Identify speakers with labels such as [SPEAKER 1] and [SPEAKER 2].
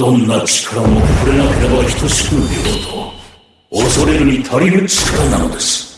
[SPEAKER 1] どんな力も触れなければ等しく見ようと恐れるに足りる力なのです。